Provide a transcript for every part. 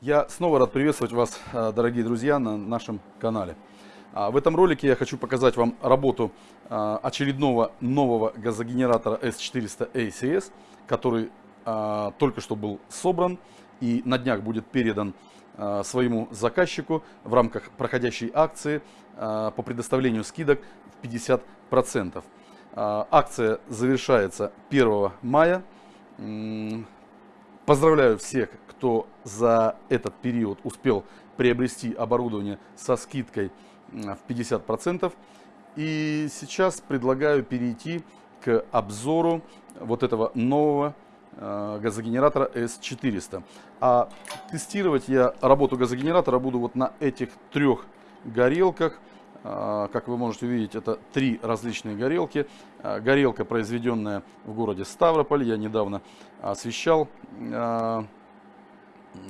Я снова рад приветствовать вас, э, дорогие друзья, на нашем канале. А, в этом ролике я хочу показать вам работу э, очередного нового газогенератора S400 ACS, который э, только что был собран и на днях будет передан своему заказчику в рамках проходящей акции по предоставлению скидок в 50%. Акция завершается 1 мая. Поздравляю всех, кто за этот период успел приобрести оборудование со скидкой в 50%. И сейчас предлагаю перейти к обзору вот этого нового э, газогенератора S400. А тестировать я работу газогенератора буду вот на этих трех горелках. Э, как вы можете увидеть, это три различные горелки. Э, горелка, произведенная в городе Ставрополь. Я недавно освещал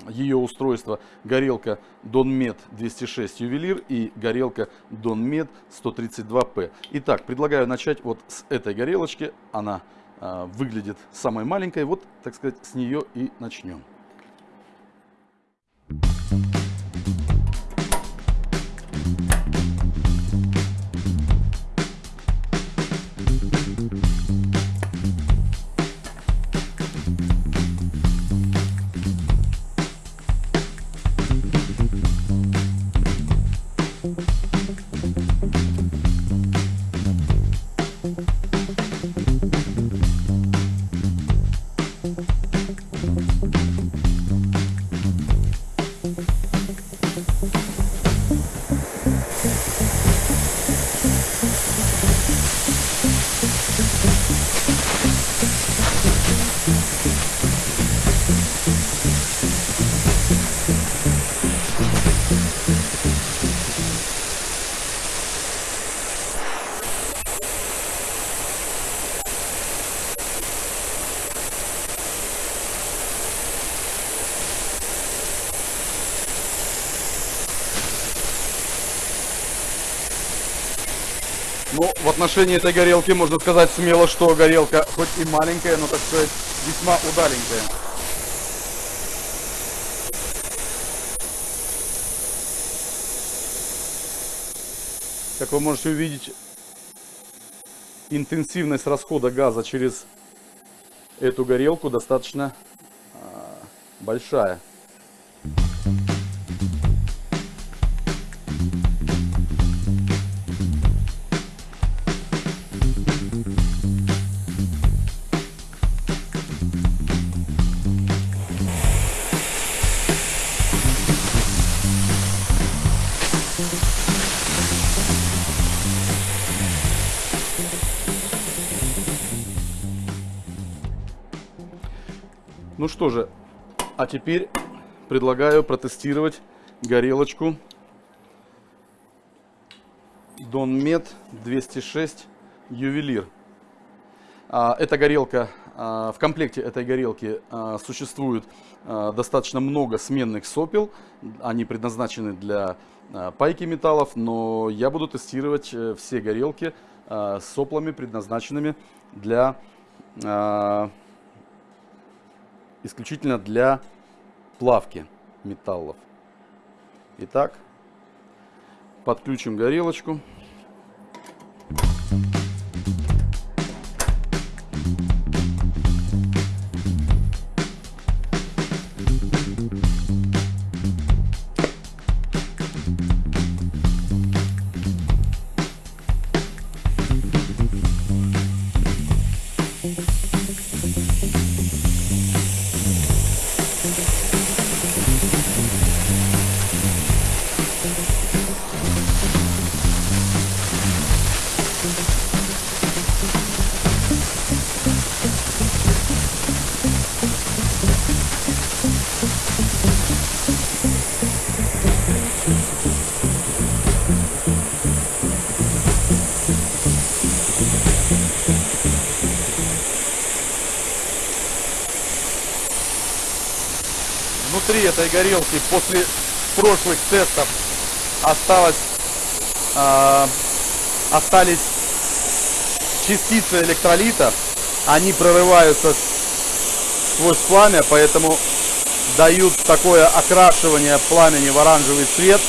ее устройство горелка Donmed 206 ювелир и горелка Donmed 132P. Итак, предлагаю начать вот с этой горелочки. Она выглядит самой маленькой. Вот, так сказать, с нее и начнем. Ну, в отношении этой горелки можно сказать смело, что горелка хоть и маленькая, но, так сказать, весьма удаленькая. Как вы можете увидеть, интенсивность расхода газа через эту горелку достаточно э, большая. Ну что же, а теперь предлагаю протестировать горелочку Donmed 206 Ювелир. А, эта горелка, а, в комплекте этой горелки а, существует достаточно много сменных сопел. Они предназначены для пайки металлов, но я буду тестировать э, все горелки с соплами, предназначенными для исключительно для плавки металлов. Итак, подключим горелочку. Внутри этой горелки после прошлых тестов осталось, э, остались частицы электролита. Они прорываются сквозь пламя, поэтому дают такое окрашивание пламени в оранжевый цвет.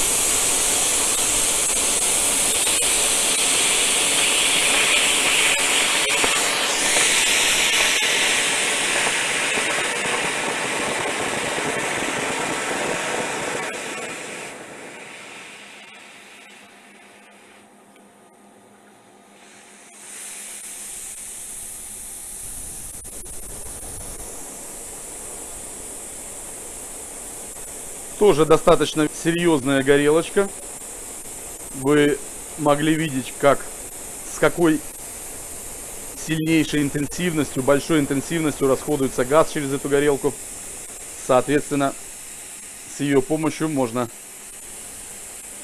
Тоже достаточно серьезная горелочка. Вы могли видеть, как с какой сильнейшей интенсивностью, большой интенсивностью расходуется газ через эту горелку. Соответственно, с ее помощью можно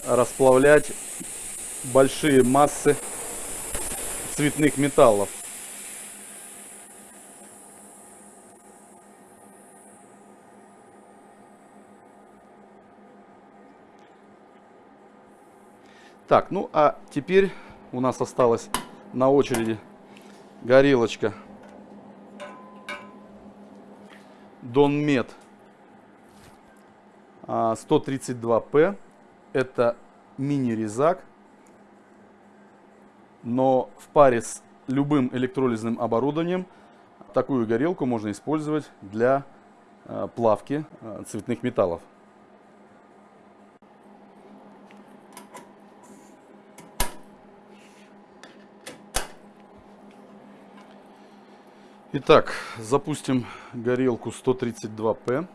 расплавлять большие массы цветных металлов. Так, ну а теперь у нас осталась на очереди горелочка Донмет 132P. Это мини-резак, но в паре с любым электролизным оборудованием такую горелку можно использовать для а, плавки а, цветных металлов. Итак, запустим горелку 132P.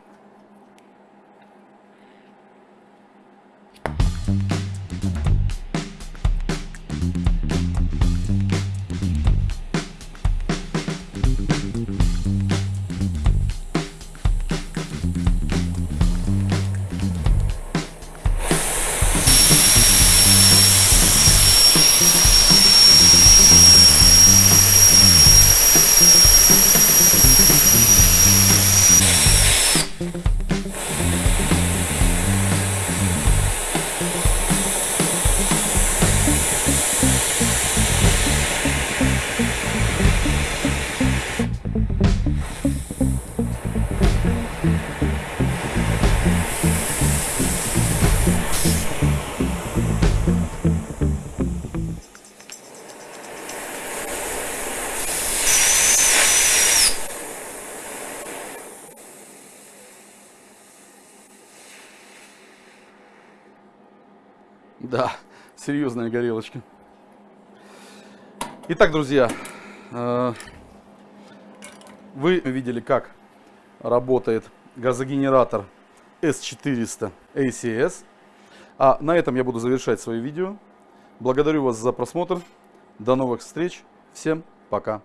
Да, серьезная горелочка. Итак, друзья, э, вы видели, как работает газогенератор S400 ACS. А на этом я буду завершать свое видео. Благодарю вас за просмотр. До новых встреч. Всем пока.